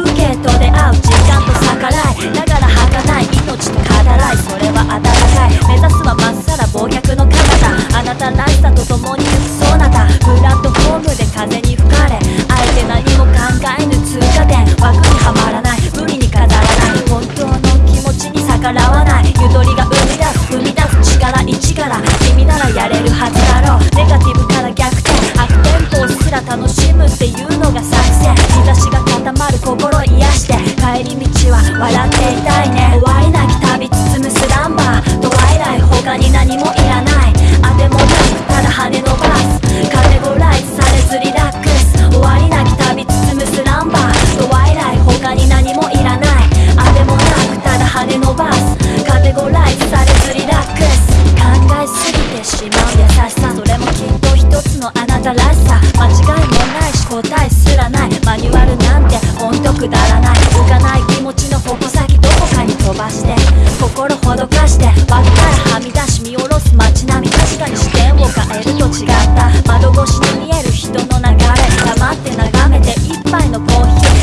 るけど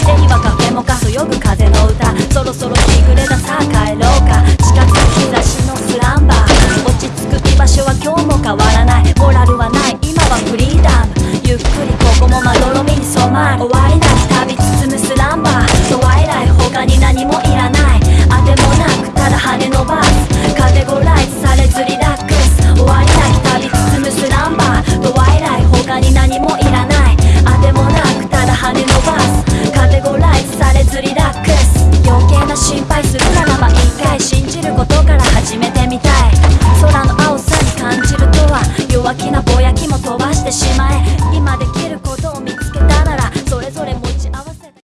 手にはカフェもかそよぐ風の歌。そろそろ日暮れださあ帰ろうか。近づく日差しのスランバー。落ち着く居場所は今日も変わらない。モラルはない。今はフリーダム。ゆっくりここもまどろみに染まる。終わりなき旅包むスランバー。今で